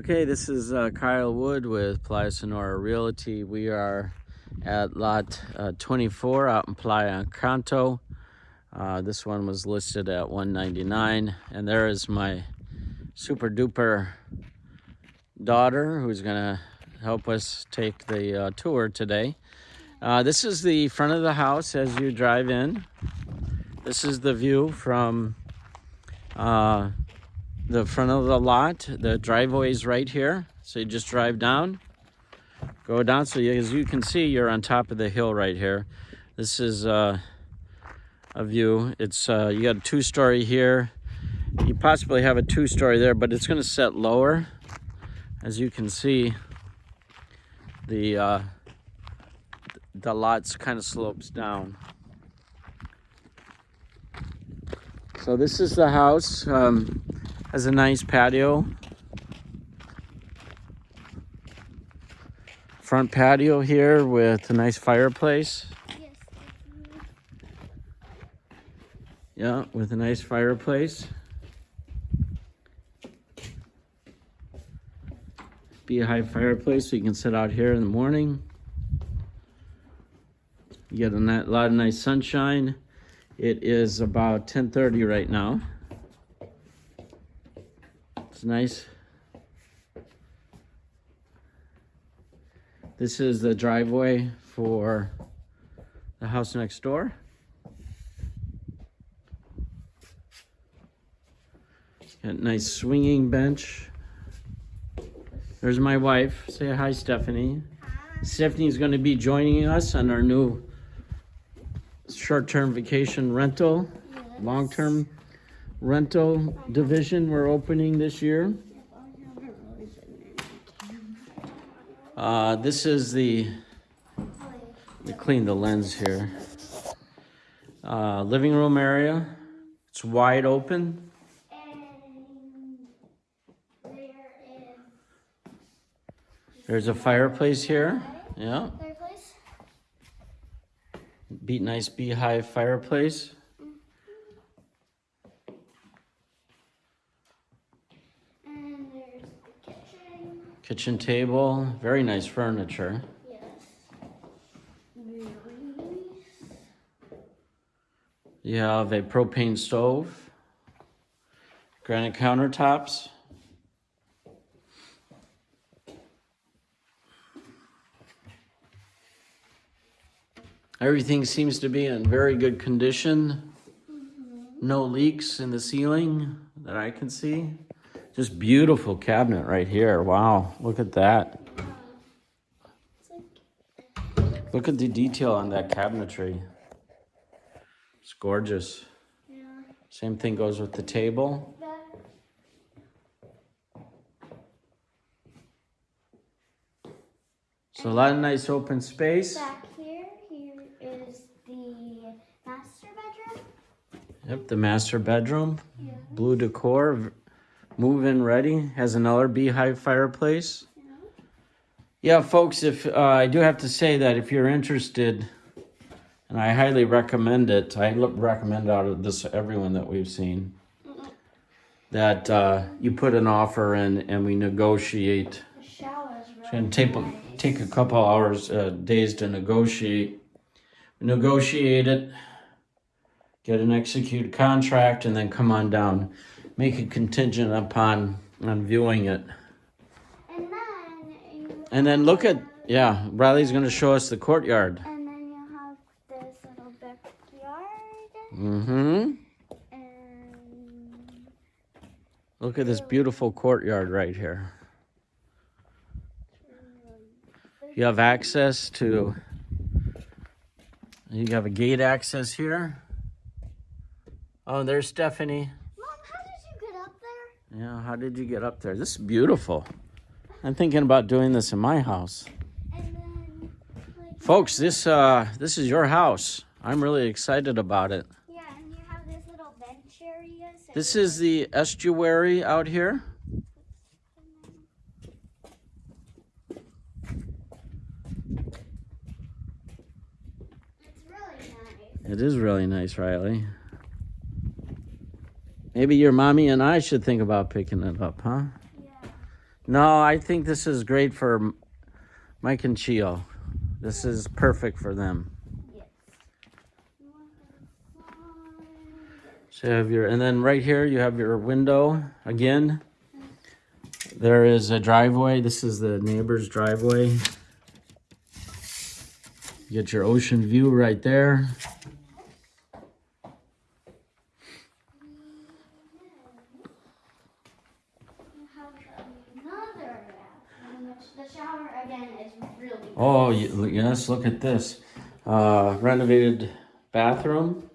Okay, this is uh, Kyle Wood with Playa Sonora Realty. We are at lot uh, 24 out in Playa Encanto. Uh, this one was listed at 199 and there is my super duper daughter who's gonna help us take the uh, tour today. Uh, this is the front of the house as you drive in. This is the view from uh, the front of the lot. The driveway is right here. So you just drive down, go down. So you, as you can see, you're on top of the hill right here. This is uh, a view. It's uh, You got a two-story here. You possibly have a two-story there, but it's going to set lower. As you can see, the, uh, the lots kind of slopes down. So this is the house. Um, has a nice patio. Front patio here with a nice fireplace. Yeah, with a nice fireplace. Beehive fireplace so you can sit out here in the morning. You get a lot of nice sunshine. It is about 10.30 right now. It's nice. This is the driveway for the house next door. Got a nice swinging bench. There's my wife. Say hi, Stephanie. Hi. Stephanie's going to be joining us on our new short-term vacation rental, yes. long-term rental division we're opening this year. Uh, this is the, to clean the lens here. Uh, living room area. It's wide open. There's a fireplace here. Yeah. Fireplace. Beat nice beehive fireplace. Kitchen table, very nice furniture. Yes. You have a propane stove, granite countertops. Everything seems to be in very good condition. Mm -hmm. No leaks in the ceiling that I can see. Just beautiful cabinet right here. Wow, look at that. Look at the detail on that cabinetry. It's gorgeous. Yeah. Same thing goes with the table. So a lot of nice open space. Back here, here is the master bedroom. Yep, the master bedroom. Yeah. Blue decor, move-in ready, has another beehive fireplace. Yeah, folks, if uh, I do have to say that if you're interested, and I highly recommend it, I recommend out of this everyone that we've seen, that uh, you put an offer in and we negotiate. It's going to take, take a couple hours, uh, days to negotiate. Negotiate it, get an executed contract, and then come on down make it contingent upon on viewing it. And then, and then look at, yeah, Riley's going to show us the courtyard. And then you have this little backyard. Mm-hmm. And look at this beautiful courtyard right here. You have access to, you have a gate access here. Oh, there's Stephanie. Yeah, how did you get up there? This is beautiful. I'm thinking about doing this in my house. Then, like, Folks, this uh, this is your house. I'm really excited about it. Yeah, and you have this little bench area. So this is the estuary out here. It's really nice. It is really nice, Riley. Maybe your mommy and I should think about picking it up, huh? Yeah. No, I think this is great for Mike and Chio. This is perfect for them. Yes. So you have your, and then right here you have your window again. There is a driveway. This is the neighbor's driveway. You get your ocean view right there. You have another bathroom, which the shower again is really Oh, yes, look at this. Uh, renovated bathroom.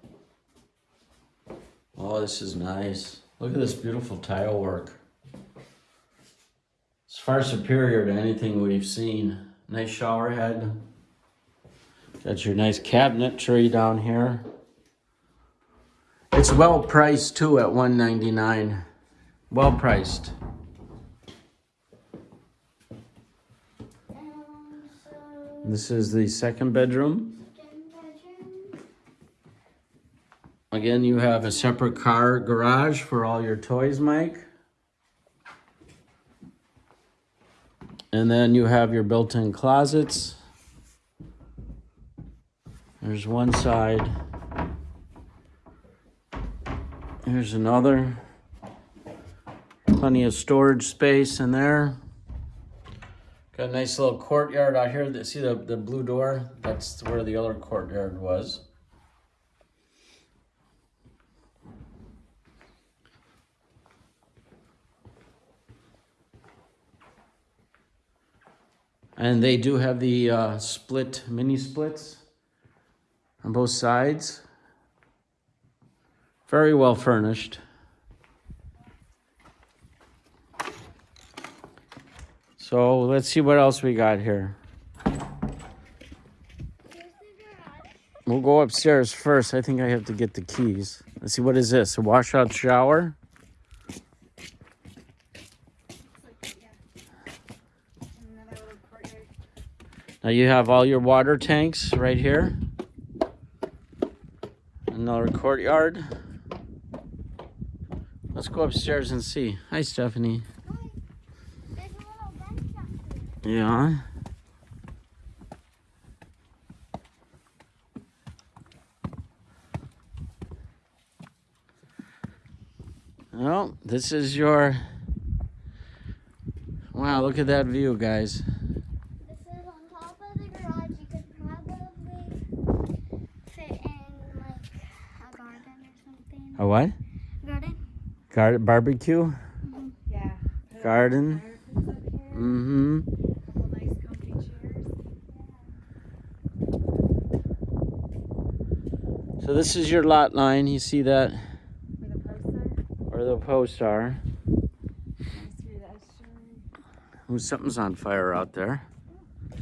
Oh, this is nice. Look at this beautiful tile work. It's far superior to anything we've seen. Nice shower head. Got your nice cabinet tree down here. It's well priced too at 199. Well priced. Um, so This is the second bedroom. Again, you have a separate car garage for all your toys, Mike. And then you have your built-in closets. There's one side. Here's another. Plenty of storage space in there. Got a nice little courtyard out here. See the, the blue door? That's where the other courtyard was. And they do have the uh, split mini splits on both sides. Very well furnished. So let's see what else we got here. We'll go upstairs first. I think I have to get the keys. Let's see what is this? A washout shower? Now you have all your water tanks right here. Another courtyard. Let's go upstairs and see. Hi, Stephanie. There's a little bench up here. Yeah. Well, this is your. Wow, look at that view, guys. On top of the garage. You could probably fit in like a garden or something. A what? Garden? Garden barbecue? Yeah. Put a Garden. fireplace up here. Mm-hmm. Couple nice comfy chairs. So this is your lot line. You see that Where the posts are. where the posts are. Nice view of the estuary. Ooh, something's on fire out there. Please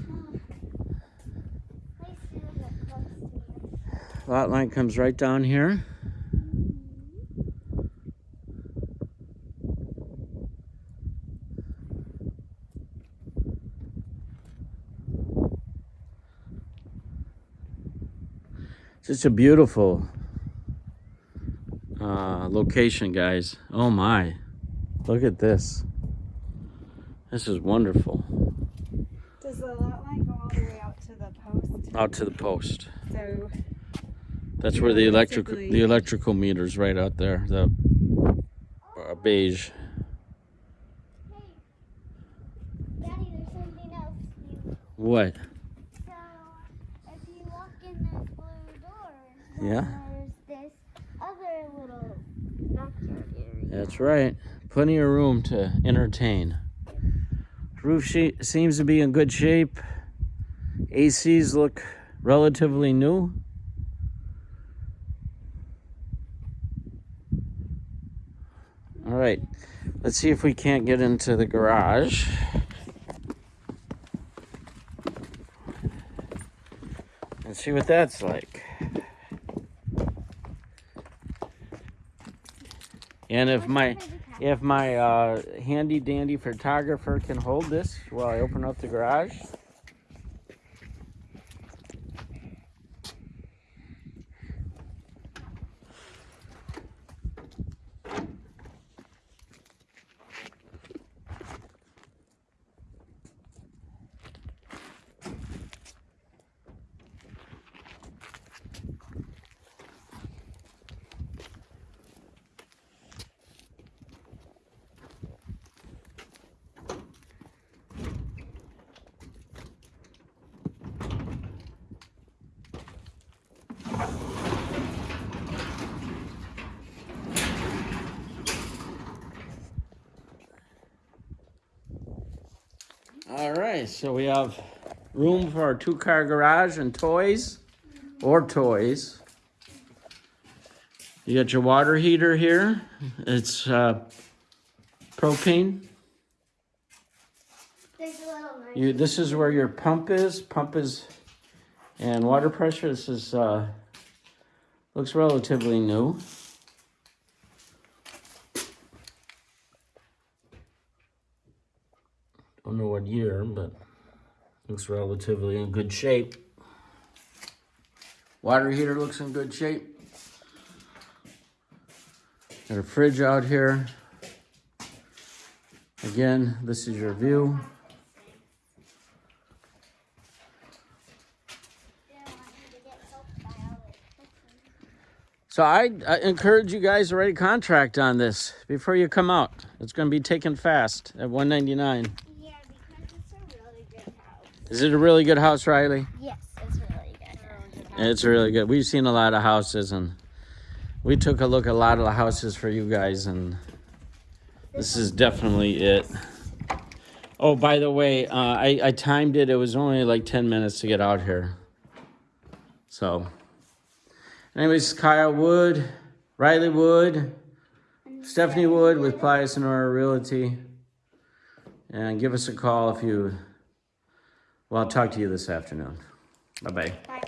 do get close to you. Lot line comes right down here. Just a beautiful uh, location, guys. Oh my. Look at this. This is wonderful. Does the lot line go all the way out to the post? Out to the post. So That's where the electrical the electrical meter's right out there. The uh, beige. Hey, Daddy, there's something else. You, What? so, if you walk in this blue door, then Yeah. there's this other little backyard area. That's right. Plenty of room to entertain. Roof she- seems to be in good shape. ACs look relatively new. All right. Let's see if we can't get into the garage. Let's see what that's like. And if my if my uh, handy dandy photographer can hold this while I open up the garage. All right, so we have room for our two car garage and toys or toys. You got your water heater here. It's uh, propane. There's a little knife. You, this is where your pump is. Pump is, and water pressure. This is uh, looks relatively new. Don't know what year, but looks relatively in good shape. Water heater looks in good shape. Got a fridge out here. Again, this is your view. So I, I encourage you guys to write a contract on this before you come out. It's going to be taken fast at 199. Yeah, because it's a really good house. Is it a really good house, Riley? Yes, it's really good. It's really good. We've seen a lot of houses and we took a look at a lot of the houses for you guys and this is definitely it. Oh, by the way, uh, I, I timed it. It was only like 10 minutes to get out here. So, anyways, Kyle Wood, Riley Wood, Stephanie Wood with Playa Sonora Realty. And give us a call if you, well, I'll talk to you this afternoon. Bye-bye. Bye.